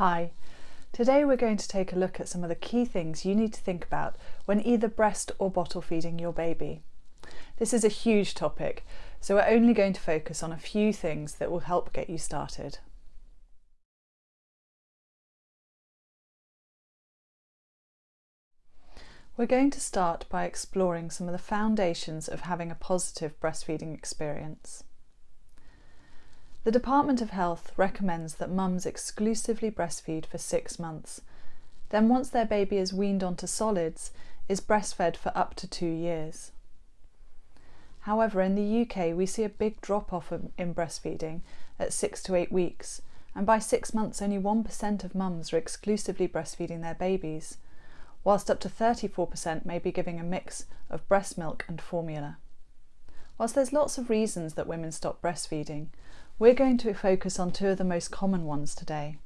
Hi, today we're going to take a look at some of the key things you need to think about when either breast or bottle feeding your baby. This is a huge topic, so we're only going to focus on a few things that will help get you started. We're going to start by exploring some of the foundations of having a positive breastfeeding experience. The Department of Health recommends that mums exclusively breastfeed for six months. Then once their baby is weaned onto solids, is breastfed for up to two years. However, in the UK we see a big drop off in breastfeeding at six to eight weeks, and by six months only 1% of mums are exclusively breastfeeding their babies, whilst up to 34% may be giving a mix of breast milk and formula. Whilst there's lots of reasons that women stop breastfeeding, we're going to focus on two of the most common ones today.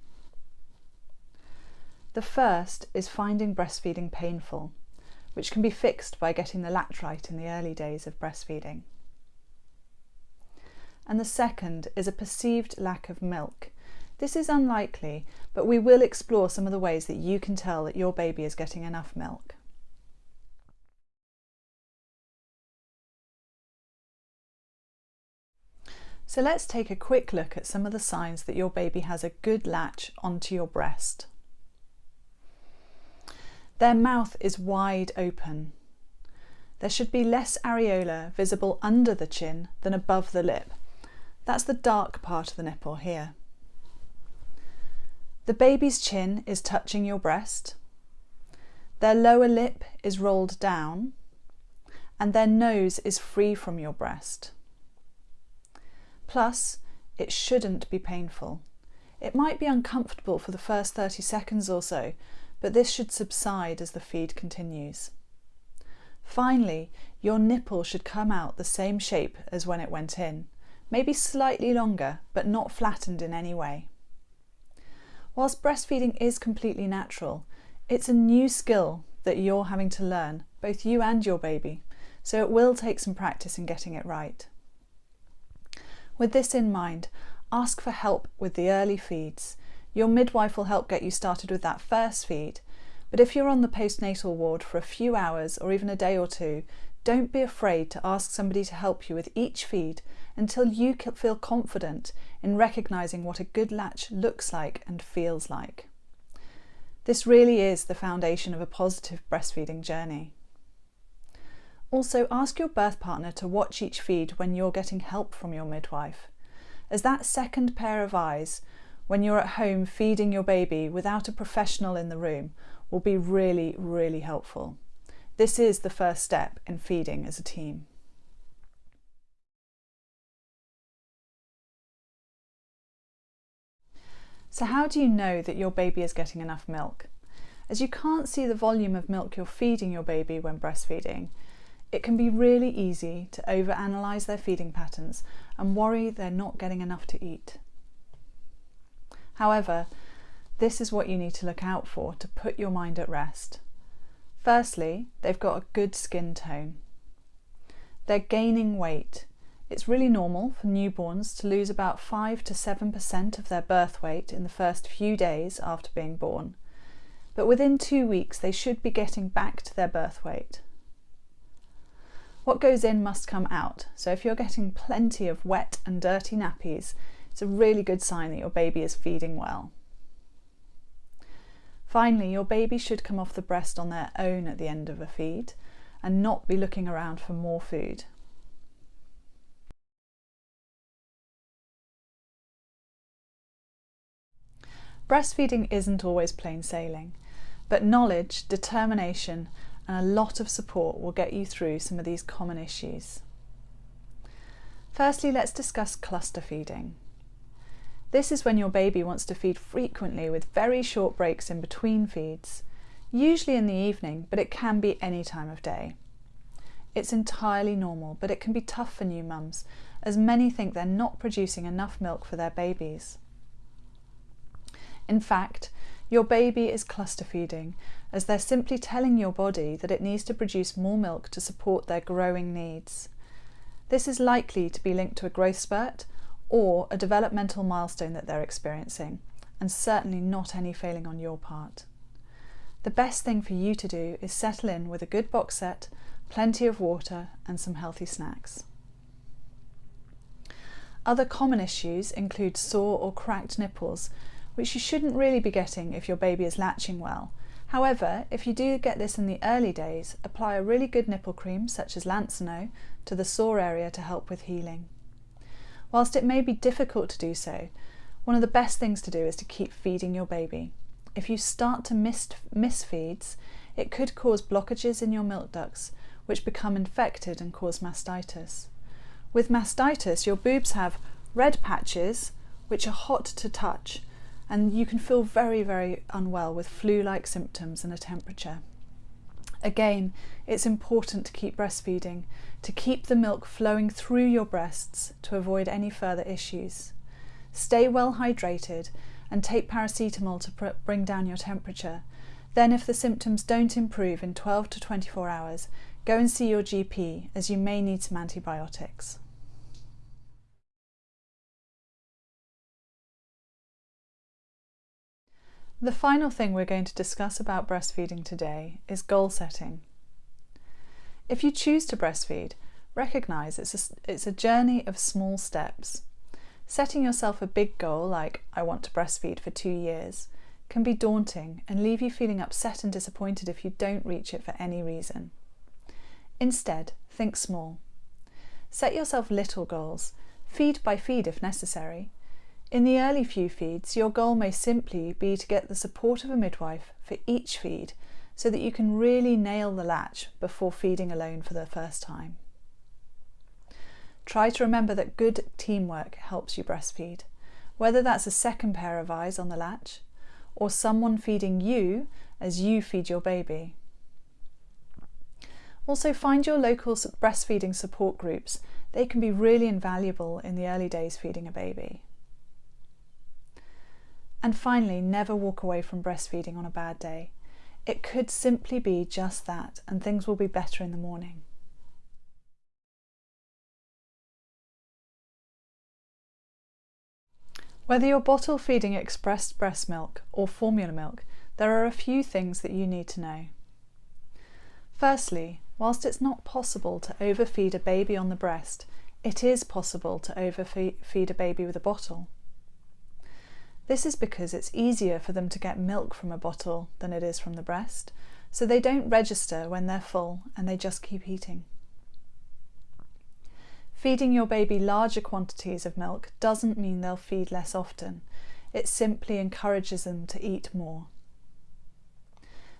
The first is finding breastfeeding painful, which can be fixed by getting the latch right in the early days of breastfeeding. And the second is a perceived lack of milk. This is unlikely, but we will explore some of the ways that you can tell that your baby is getting enough milk. So let's take a quick look at some of the signs that your baby has a good latch onto your breast. Their mouth is wide open. There should be less areola visible under the chin than above the lip. That's the dark part of the nipple here. The baby's chin is touching your breast. Their lower lip is rolled down and their nose is free from your breast. Plus, it shouldn't be painful. It might be uncomfortable for the first 30 seconds or so, but this should subside as the feed continues. Finally, your nipple should come out the same shape as when it went in, maybe slightly longer, but not flattened in any way. Whilst breastfeeding is completely natural, it's a new skill that you're having to learn, both you and your baby, so it will take some practice in getting it right. With this in mind, ask for help with the early feeds. Your midwife will help get you started with that first feed, but if you're on the postnatal ward for a few hours or even a day or two, don't be afraid to ask somebody to help you with each feed until you feel confident in recognising what a good latch looks like and feels like. This really is the foundation of a positive breastfeeding journey. Also, ask your birth partner to watch each feed when you're getting help from your midwife, as that second pair of eyes when you're at home feeding your baby without a professional in the room will be really, really helpful. This is the first step in feeding as a team. So how do you know that your baby is getting enough milk? As you can't see the volume of milk you're feeding your baby when breastfeeding, it can be really easy to overanalyze their feeding patterns and worry they're not getting enough to eat. However, this is what you need to look out for to put your mind at rest. Firstly, they've got a good skin tone. They're gaining weight. It's really normal for newborns to lose about 5 to 7% of their birth weight in the first few days after being born, but within two weeks they should be getting back to their birth weight. What goes in must come out, so if you're getting plenty of wet and dirty nappies, it's a really good sign that your baby is feeding well. Finally, your baby should come off the breast on their own at the end of a feed and not be looking around for more food. Breastfeeding isn't always plain sailing, but knowledge, determination and a lot of support will get you through some of these common issues. Firstly, let's discuss cluster feeding. This is when your baby wants to feed frequently with very short breaks in between feeds, usually in the evening, but it can be any time of day. It's entirely normal, but it can be tough for new mums, as many think they're not producing enough milk for their babies. In fact, your baby is cluster feeding, as they're simply telling your body that it needs to produce more milk to support their growing needs. This is likely to be linked to a growth spurt or a developmental milestone that they're experiencing, and certainly not any failing on your part. The best thing for you to do is settle in with a good box set, plenty of water and some healthy snacks. Other common issues include sore or cracked nipples, which you shouldn't really be getting if your baby is latching well. However, if you do get this in the early days, apply a really good nipple cream such as Lansinoh to the sore area to help with healing. Whilst it may be difficult to do so, one of the best things to do is to keep feeding your baby. If you start to miss, miss feeds, it could cause blockages in your milk ducts, which become infected and cause mastitis. With mastitis, your boobs have red patches, which are hot to touch, and you can feel very, very unwell with flu-like symptoms and a temperature. Again, it's important to keep breastfeeding, to keep the milk flowing through your breasts to avoid any further issues. Stay well hydrated and take paracetamol to bring down your temperature. Then if the symptoms don't improve in 12 to 24 hours, go and see your GP as you may need some antibiotics. The final thing we're going to discuss about breastfeeding today is goal setting. If you choose to breastfeed, recognise it's a, it's a journey of small steps. Setting yourself a big goal like, I want to breastfeed for two years, can be daunting and leave you feeling upset and disappointed if you don't reach it for any reason. Instead, think small. Set yourself little goals, feed by feed if necessary, in the early few feeds, your goal may simply be to get the support of a midwife for each feed so that you can really nail the latch before feeding alone for the first time. Try to remember that good teamwork helps you breastfeed, whether that's a second pair of eyes on the latch or someone feeding you as you feed your baby. Also find your local breastfeeding support groups. They can be really invaluable in the early days feeding a baby. And finally, never walk away from breastfeeding on a bad day. It could simply be just that, and things will be better in the morning. Whether you're bottle feeding expressed breast milk or formula milk, there are a few things that you need to know. Firstly, whilst it's not possible to overfeed a baby on the breast, it is possible to overfeed a baby with a bottle. This is because it's easier for them to get milk from a bottle than it is from the breast, so they don't register when they're full and they just keep eating. Feeding your baby larger quantities of milk doesn't mean they'll feed less often, it simply encourages them to eat more.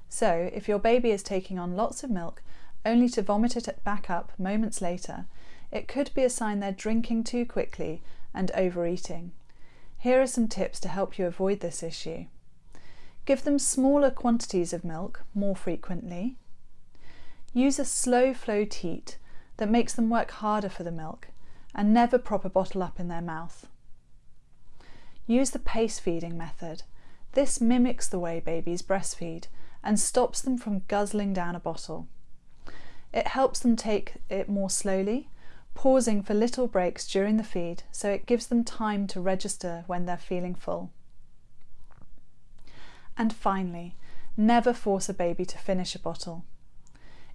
So, if your baby is taking on lots of milk only to vomit it back up moments later, it could be a sign they're drinking too quickly and overeating. Here are some tips to help you avoid this issue. Give them smaller quantities of milk more frequently. Use a slow flow teat that makes them work harder for the milk and never prop a bottle up in their mouth. Use the pace feeding method. This mimics the way babies breastfeed and stops them from guzzling down a bottle. It helps them take it more slowly pausing for little breaks during the feed so it gives them time to register when they're feeling full. And finally, never force a baby to finish a bottle.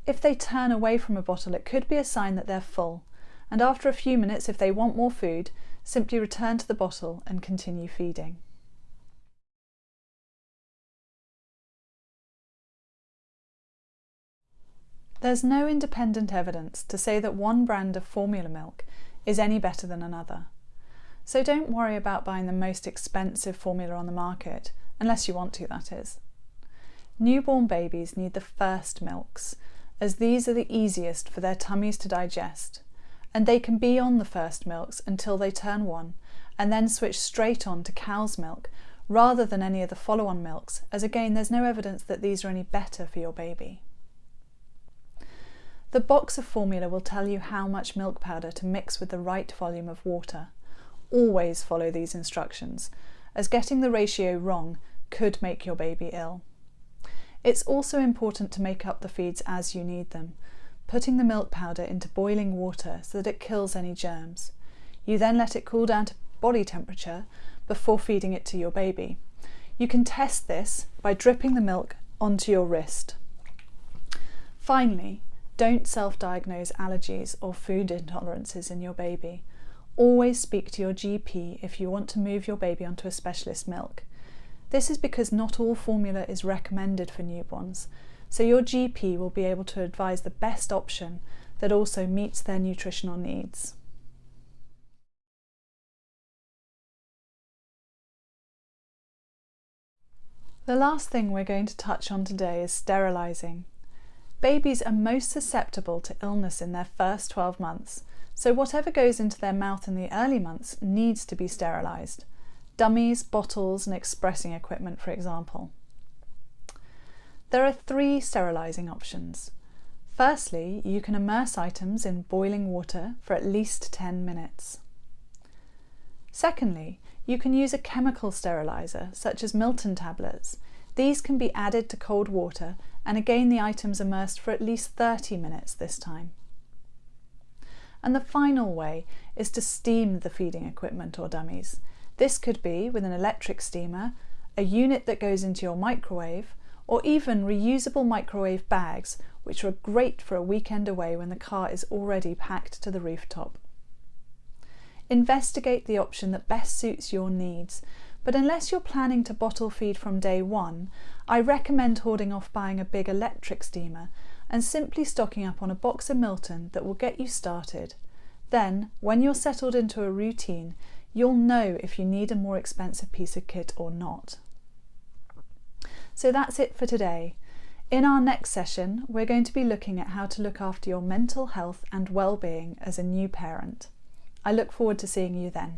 If they turn away from a bottle, it could be a sign that they're full, and after a few minutes, if they want more food, simply return to the bottle and continue feeding. There's no independent evidence to say that one brand of formula milk is any better than another. So don't worry about buying the most expensive formula on the market, unless you want to, that is. Newborn babies need the first milks, as these are the easiest for their tummies to digest, and they can be on the first milks until they turn one, and then switch straight on to cow's milk rather than any of the follow-on milks, as again there's no evidence that these are any better for your baby. The box of formula will tell you how much milk powder to mix with the right volume of water. Always follow these instructions, as getting the ratio wrong could make your baby ill. It's also important to make up the feeds as you need them, putting the milk powder into boiling water so that it kills any germs. You then let it cool down to body temperature before feeding it to your baby. You can test this by dripping the milk onto your wrist. Finally, don't self-diagnose allergies or food intolerances in your baby. Always speak to your GP if you want to move your baby onto a specialist milk. This is because not all formula is recommended for newborns, so your GP will be able to advise the best option that also meets their nutritional needs. The last thing we're going to touch on today is sterilising. Babies are most susceptible to illness in their first 12 months, so whatever goes into their mouth in the early months needs to be sterilised. Dummies, bottles and expressing equipment, for example. There are three sterilising options. Firstly, you can immerse items in boiling water for at least 10 minutes. Secondly, you can use a chemical steriliser, such as Milton tablets. These can be added to cold water and again the items immersed for at least 30 minutes this time. And the final way is to steam the feeding equipment or dummies. This could be with an electric steamer, a unit that goes into your microwave, or even reusable microwave bags, which are great for a weekend away when the car is already packed to the rooftop. Investigate the option that best suits your needs, but unless you're planning to bottle feed from day one, I recommend hoarding off buying a big electric steamer and simply stocking up on a box of Milton that will get you started. Then, when you're settled into a routine, you'll know if you need a more expensive piece of kit or not. So that's it for today. In our next session, we're going to be looking at how to look after your mental health and well-being as a new parent. I look forward to seeing you then.